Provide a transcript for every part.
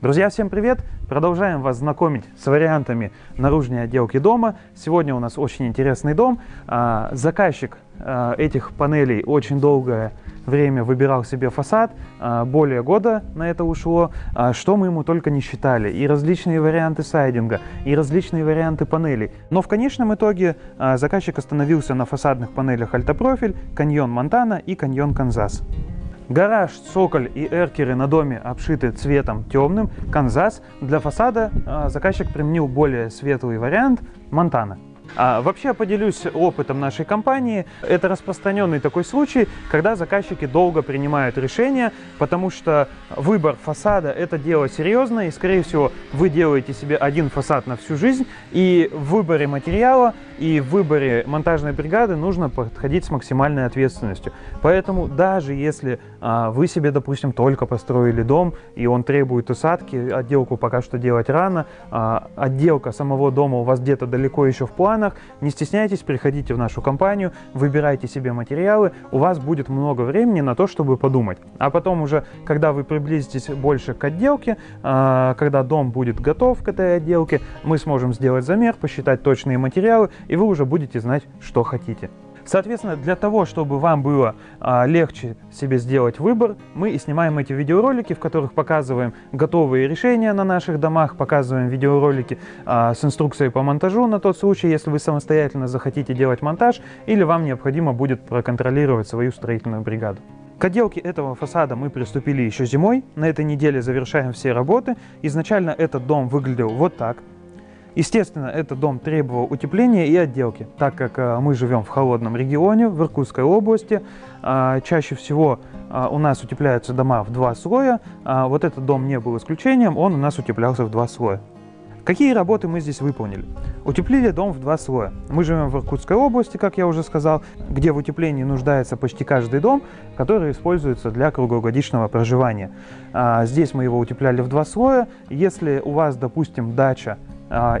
Друзья, всем привет! Продолжаем вас знакомить с вариантами наружной отделки дома. Сегодня у нас очень интересный дом. А, заказчик а, этих панелей очень долгое время выбирал себе фасад, а, более года на это ушло, что мы ему только не считали. И различные варианты сайдинга, и различные варианты панелей. Но в конечном итоге заказчик остановился на фасадных панелях Альтопрофиль, Каньон Монтана и Каньон Канзас. Гараж, цоколь и эркеры на доме обшиты цветом темным, Канзас. Для фасада а, заказчик применил более светлый вариант Монтана. А вообще поделюсь опытом нашей компании. Это распространенный такой случай, когда заказчики долго принимают решения, потому что выбор фасада – это дело серьезное, и, скорее всего, вы делаете себе один фасад на всю жизнь, и в выборе материала и в выборе монтажной бригады нужно подходить с максимальной ответственностью. Поэтому даже если а, вы себе, допустим, только построили дом, и он требует усадки, отделку пока что делать рано, а, отделка самого дома у вас где-то далеко еще в плане, странах. Не стесняйтесь, приходите в нашу компанию, выбирайте себе материалы, у вас будет много времени на то, чтобы подумать. А потом уже, когда вы приблизитесь больше к отделке, а, когда дом будет готов к этой отделке, мы сможем сделать замер, посчитать точные материалы, и вы уже будете знать, что хотите. Соответственно, для того, чтобы вам было а, легче себе сделать выбор, мы и снимаем эти видеоролики, в которых показываем готовые решения на наших домах, показываем видеоролики а, с инструкцией по монтажу на тот случай, если вы самостоятельно захотите делать монтаж или вам необходимо будет проконтролировать свою строительную бригаду. К отделке этого фасада мы приступили еще зимой. На этой неделе завершаем все работы. Изначально этот дом выглядел вот так. Естественно, этот дом требовал утепления и отделки, так как э, мы живем в холодном регионе, в Иркутской области. А, чаще всего а, у нас утепляются дома в два слоя. А, вот этот дом не был исключением, он у нас утеплялся в два слоя. Какие работы мы здесь выполнили? Утеплили дом в два слоя. Мы живем в Иркутской области, как я уже сказал, где в утеплении нуждается почти каждый дом, который используется для круглогодичного проживания. Здесь мы его утепляли в два слоя. Если у вас, допустим, дача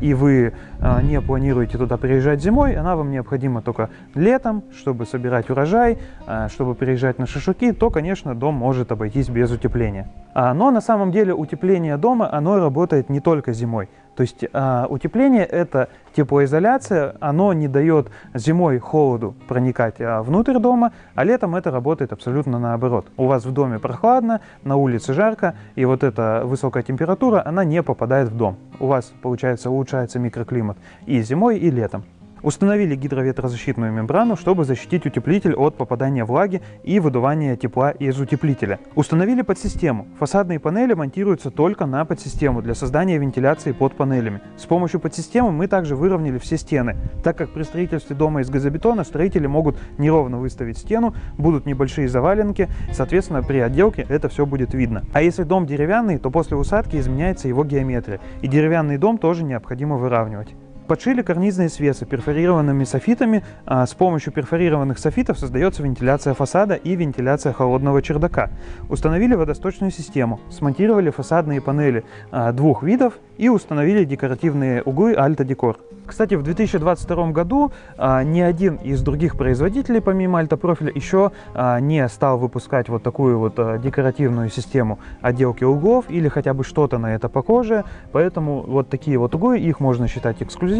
и вы а, не планируете туда приезжать зимой, она вам необходима только летом, чтобы собирать урожай, а, чтобы приезжать на шашлыки, то, конечно, дом может обойтись без утепления. Но на самом деле утепление дома, оно работает не только зимой. То есть э, утепление это теплоизоляция, оно не дает зимой холоду проникать э, внутрь дома, а летом это работает абсолютно наоборот. У вас в доме прохладно, на улице жарко, и вот эта высокая температура, она не попадает в дом. У вас, получается, улучшается микроклимат и зимой, и летом. Установили гидроветрозащитную мембрану, чтобы защитить утеплитель от попадания влаги и выдувания тепла из утеплителя. Установили подсистему. Фасадные панели монтируются только на подсистему для создания вентиляции под панелями. С помощью подсистемы мы также выровняли все стены, так как при строительстве дома из газобетона строители могут неровно выставить стену, будут небольшие заваленки, соответственно при отделке это все будет видно. А если дом деревянный, то после усадки изменяется его геометрия, и деревянный дом тоже необходимо выравнивать. Подшили карнизные свесы перфорированными софитами. А, с помощью перфорированных софитов создается вентиляция фасада и вентиляция холодного чердака. Установили водосточную систему, смонтировали фасадные панели а, двух видов и установили декоративные углы Альта Декор. Кстати, в 2022 году а, ни один из других производителей, помимо Альта Профиля, еще а, не стал выпускать вот такую вот а, декоративную систему отделки углов или хотя бы что-то на это похожее. Поэтому вот такие вот углы, их можно считать эксклюзивными.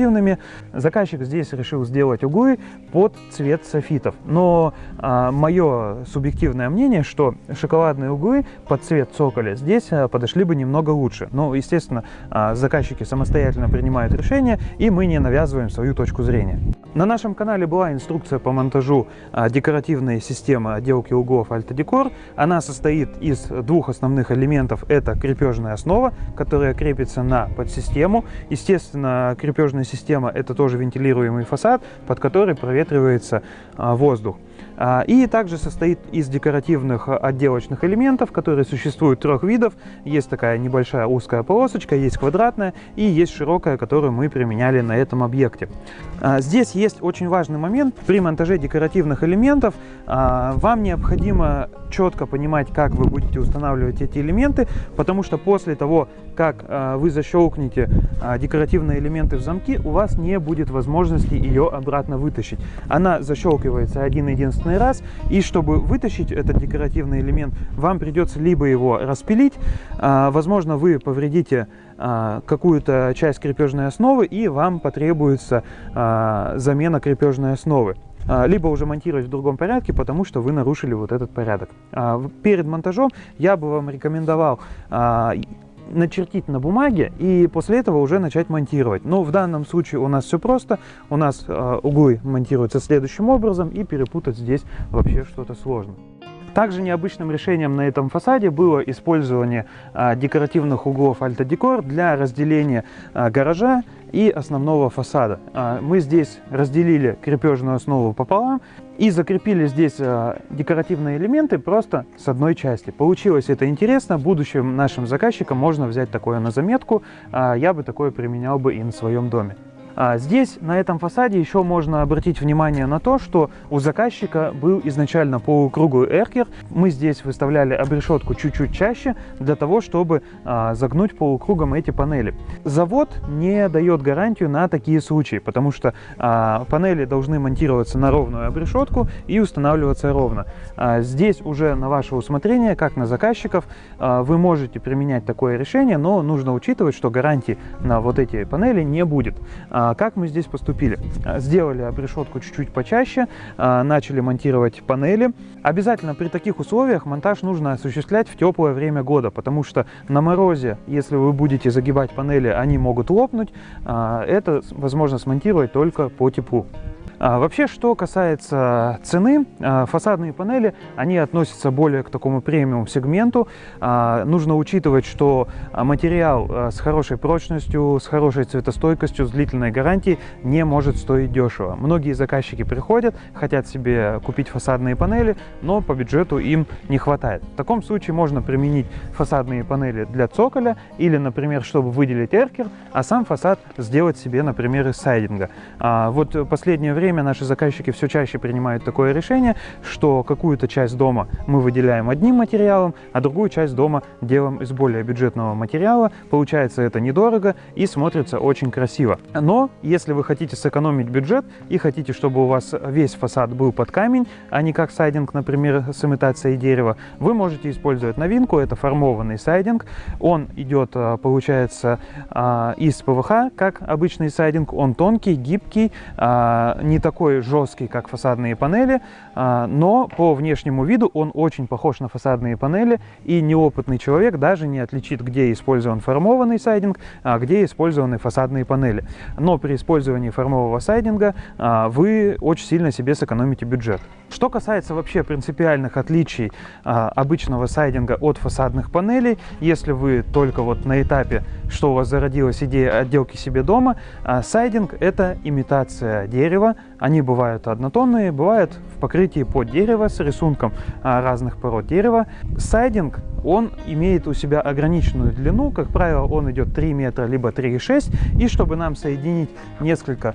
Заказчик здесь решил сделать углы под цвет софитов. Но а, мое субъективное мнение, что шоколадные углы под цвет цоколя здесь а, подошли бы немного лучше. Но, естественно, а, заказчики самостоятельно принимают решения, и мы не навязываем свою точку зрения. На нашем канале была инструкция по монтажу а, декоративной системы отделки углов Decor. Она состоит из двух основных элементов. Это крепежная основа, которая крепится на подсистему. Естественно, крепежная система это тоже вентилируемый фасад, под который проветривается а, воздух. А, и также состоит из декоративных отделочных элементов, которые существуют трех видов. Есть такая небольшая узкая полосочка, есть квадратная и есть широкая, которую мы применяли на этом объекте. А, здесь есть очень важный момент. При монтаже декоративных элементов а, вам необходимо четко понимать, как вы будете устанавливать эти элементы, потому что после того, как вы защелкнете декоративные элементы в замки, у вас не будет возможности ее обратно вытащить. Она защелкивается один единственный раз, и чтобы вытащить этот декоративный элемент, вам придется либо его распилить, а, возможно, вы повредите а, какую-то часть крепежной основы, и вам потребуется а, замена крепежной основы либо уже монтировать в другом порядке, потому что вы нарушили вот этот порядок. Перед монтажом я бы вам рекомендовал начертить на бумаге и после этого уже начать монтировать. Но в данном случае у нас все просто. У нас э, углы монтируются следующим образом и перепутать здесь вообще что-то сложно. Также необычным решением на этом фасаде было использование а, декоративных углов Альта-Декор для разделения а, гаража и основного фасада. А, мы здесь разделили крепежную основу пополам и закрепили здесь декоративные элементы просто с одной части. Получилось это интересно. Будущим нашим заказчикам можно взять такое на заметку. Я бы такое применял бы и на своем доме. А здесь, на этом фасаде, еще можно обратить внимание на то, что у заказчика был изначально полукруглый эркер. Мы здесь выставляли обрешетку чуть-чуть чаще, для того, чтобы а, загнуть полукругом эти панели. Завод не дает гарантию на такие случаи, потому что а, панели должны монтироваться на ровную обрешетку и устанавливаться ровно. Здесь уже на ваше усмотрение, как на заказчиков, вы можете применять такое решение, но нужно учитывать, что гарантии на вот эти панели не будет. А как мы здесь поступили? А, сделали обрешетку чуть-чуть почаще, а, начали монтировать панели. Обязательно при таких условиях монтаж нужно осуществлять в теплое время года, потому что на морозе, если вы будете загибать панели, они могут лопнуть. Это возможно смонтировать только по теплу. А, вообще, что касается цены, а, фасадные панели, они относятся более к такому премиум сегменту. А, нужно учитывать, что материал с хорошей прочностью, с хорошей цветостойкостью, с длительной гарантией не может стоить дешево. Многие заказчики приходят, хотят себе купить фасадные панели, но по бюджету им не хватает. В таком случае можно применить фасадные панели для цоколя или, например, чтобы выделить эркер, а сам фасад сделать себе, например, из сайдинга. Вот последнее время время наши заказчики все чаще принимают такое решение, что какую-то часть дома мы выделяем одним материалом, а другую часть дома делаем из более бюджетного материала. Получается это недорого и смотрится очень красиво. Но если вы хотите сэкономить бюджет и хотите, чтобы у вас весь фасад был под камень, а не как сайдинг, например, с имитацией дерева, вы можете использовать новинку, это формованный сайдинг. Он идет, а, получается, а, из ПВХ, как обычный сайдинг, он тонкий, гибкий, а, не не такой жесткий, как фасадные панели, а, но по внешнему виду он очень похож на фасадные панели, и неопытный человек даже не отличит, где использован формованный сайдинг, а где использованы фасадные панели. Но при использовании формового сайдинга а, вы очень сильно себе сэкономите бюджет. Что касается вообще принципиальных отличий а, обычного сайдинга от фасадных панелей, если вы только вот на этапе, что у вас зародилась идея отделки себе дома, сайдинг это имитация дерева, они бывают однотонные, бывают в покрытии под дерево с рисунком а, разных пород дерева. Сайдинг, он имеет у себя ограниченную длину, как правило, он идет 3 метра, либо 3,6, и чтобы нам соединить несколько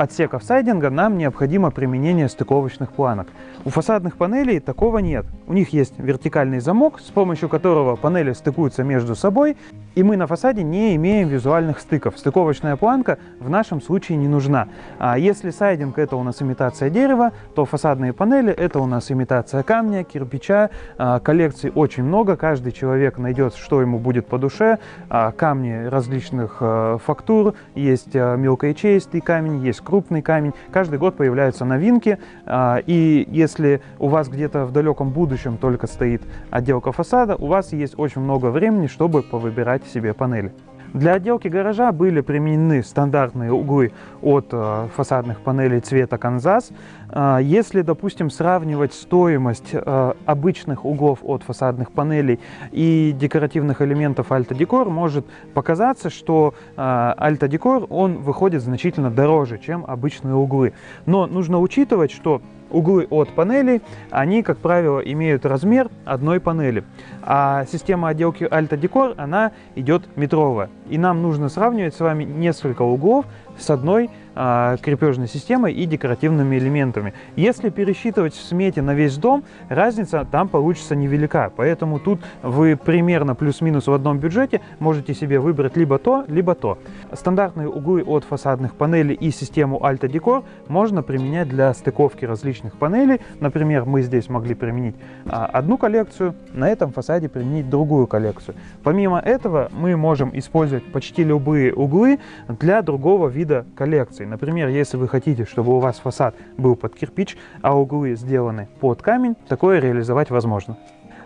отсеков сайдинга нам необходимо применение стыковочных планок. У фасадных панелей такого нет. У них есть вертикальный замок, с помощью которого панели стыкуются между собой, и мы на фасаде не имеем визуальных стыков. Стыковочная планка в нашем случае не нужна. А если сайдинг это у нас имитация дерева, то фасадные панели это у нас имитация камня, кирпича. А, коллекций очень много, каждый человек найдет, что ему будет по душе. А, камни различных э, фактур, есть э, мелкоячеистый камень, есть крупный камень. Каждый год появляются новинки, а, и если у вас где-то в далеком будущем только стоит отделка фасада, у вас есть очень много времени, чтобы повыбирать себе панели. Для отделки гаража были применены стандартные углы от э, фасадных панелей цвета Канзас. Э, если, допустим, сравнивать стоимость э, обычных углов от фасадных панелей и декоративных элементов Alta Decor, может показаться, что Alta Decor он выходит значительно дороже, чем обычные углы. Но нужно учитывать, что Углы от панелей, они, как правило, имеют размер одной панели. А система отделки Alta Decor, она идет метровая. И нам нужно сравнивать с вами несколько углов с одной а, крепежной системой и декоративными элементами. Если пересчитывать в смете на весь дом, разница там получится невелика. Поэтому тут вы примерно плюс-минус в одном бюджете можете себе выбрать либо то, либо то. Стандартные углы от фасадных панелей и систему Alta Decor можно применять для стыковки различных панелей. Например, мы здесь могли применить а, одну коллекцию, на этом фасаде применить другую коллекцию. Помимо этого мы можем использовать почти любые углы для другого вида коллекции. Например, если вы хотите, чтобы у вас фасад был под кирпич, а углы сделаны под камень, такое реализовать возможно.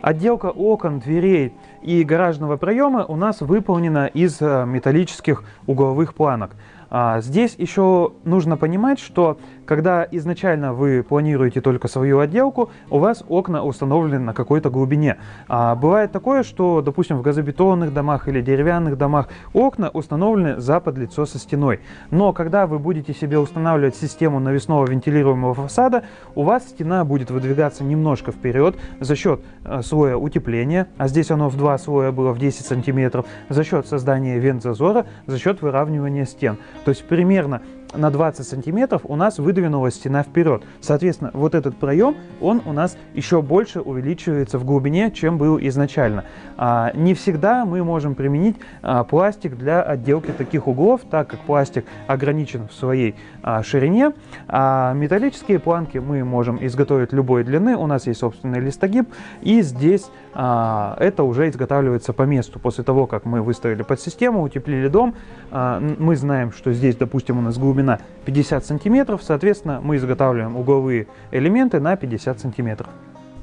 Отделка окон, дверей и гаражного проема у нас выполнена из э, металлических угловых планок. А, здесь еще нужно понимать, что когда изначально вы планируете только свою отделку, у вас окна установлены на какой-то глубине. А бывает такое, что, допустим, в газобетонных домах или деревянных домах окна установлены за подлицо со стеной. Но когда вы будете себе устанавливать систему навесного вентилируемого фасада, у вас стена будет выдвигаться немножко вперед за счет э, слоя утепления, а здесь оно в два слоя было в 10 сантиметров, за счет создания вент-зазора, за счет выравнивания стен. То есть примерно на 20 сантиметров у нас выдвинулась стена вперед. Соответственно, вот этот проем, он у нас еще больше увеличивается в глубине, чем был изначально. А, не всегда мы можем применить а, пластик для отделки таких углов, так как пластик ограничен в своей а, ширине. А металлические планки мы можем изготовить любой длины, у нас есть собственный листогиб, и здесь а, это уже изготавливается по месту. После того, как мы выставили под систему, утеплили дом, а, мы знаем, что здесь, допустим, у нас глубина глубина 50 сантиметров, соответственно, мы изготавливаем угловые элементы на 50 сантиметров.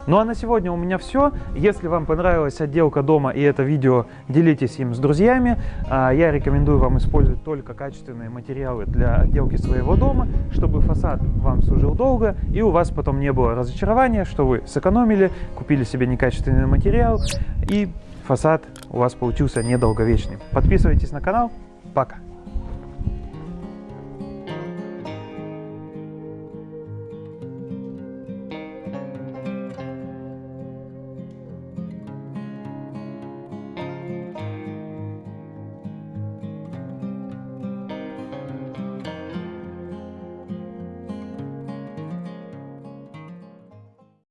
Ну а на сегодня у меня все. Если вам понравилась отделка дома и это видео, делитесь им с друзьями. А, я рекомендую вам использовать только качественные материалы для отделки своего дома, чтобы фасад вам служил долго и у вас потом не было разочарования, что вы сэкономили, купили себе некачественный материал и фасад у вас получился недолговечный. Подписывайтесь на канал. Пока!